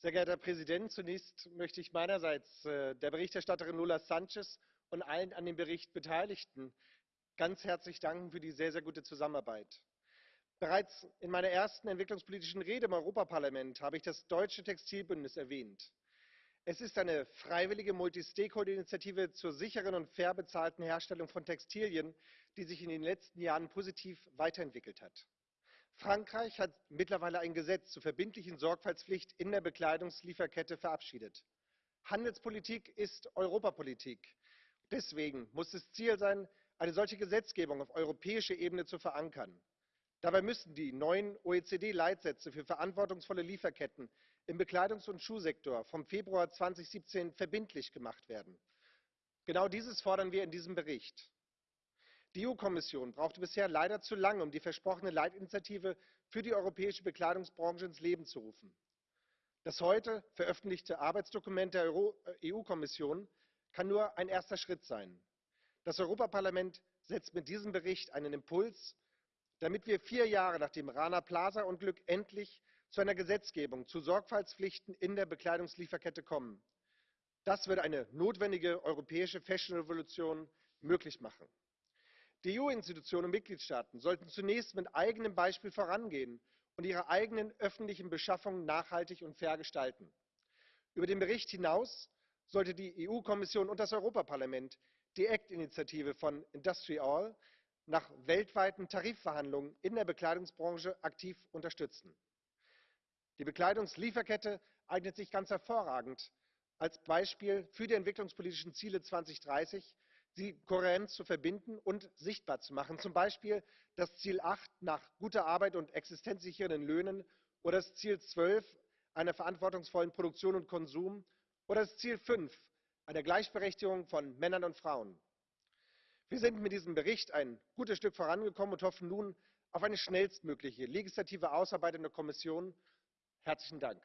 Sehr geehrter Herr Präsident, zunächst möchte ich meinerseits äh, der Berichterstatterin Lola Sanchez und allen an dem Bericht Beteiligten ganz herzlich danken für die sehr, sehr gute Zusammenarbeit. Bereits in meiner ersten entwicklungspolitischen Rede im Europaparlament habe ich das Deutsche Textilbündnis erwähnt. Es ist eine freiwillige Multi-Stakeholder-Initiative zur sicheren und fair bezahlten Herstellung von Textilien, die sich in den letzten Jahren positiv weiterentwickelt hat. Frankreich hat mittlerweile ein Gesetz zur verbindlichen Sorgfaltspflicht in der Bekleidungslieferkette verabschiedet. Handelspolitik ist Europapolitik. Deswegen muss es Ziel sein, eine solche Gesetzgebung auf europäischer Ebene zu verankern. Dabei müssen die neuen OECD-Leitsätze für verantwortungsvolle Lieferketten im Bekleidungs- und Schuhsektor vom Februar 2017 verbindlich gemacht werden. Genau dieses fordern wir in diesem Bericht. Die EU-Kommission brauchte bisher leider zu lange, um die versprochene Leitinitiative für die europäische Bekleidungsbranche ins Leben zu rufen. Das heute veröffentlichte Arbeitsdokument der EU-Kommission äh, kann nur ein erster Schritt sein. Das Europaparlament setzt mit diesem Bericht einen Impuls damit wir vier Jahre nach dem Rana Plaza Unglück endlich zu einer Gesetzgebung zu Sorgfaltspflichten in der Bekleidungslieferkette kommen. Das wird eine notwendige europäische Fashion-Revolution möglich machen. Die EU-Institutionen und Mitgliedstaaten sollten zunächst mit eigenem Beispiel vorangehen und ihre eigenen öffentlichen Beschaffungen nachhaltig und fair gestalten. Über den Bericht hinaus sollte die EU-Kommission und das Europaparlament die ACT-Initiative von Industry All nach weltweiten Tarifverhandlungen in der Bekleidungsbranche aktiv unterstützen. Die Bekleidungslieferkette eignet sich ganz hervorragend als Beispiel für die entwicklungspolitischen Ziele 2030, sie kohärent zu verbinden und sichtbar zu machen, zum Beispiel das Ziel 8 nach guter Arbeit und existenzsichernden Löhnen oder das Ziel 12 einer verantwortungsvollen Produktion und Konsum oder das Ziel 5 einer Gleichberechtigung von Männern und Frauen. Wir sind mit diesem Bericht ein gutes Stück vorangekommen und hoffen nun auf eine schnellstmögliche legislative Ausarbeitung der Kommission. Herzlichen Dank.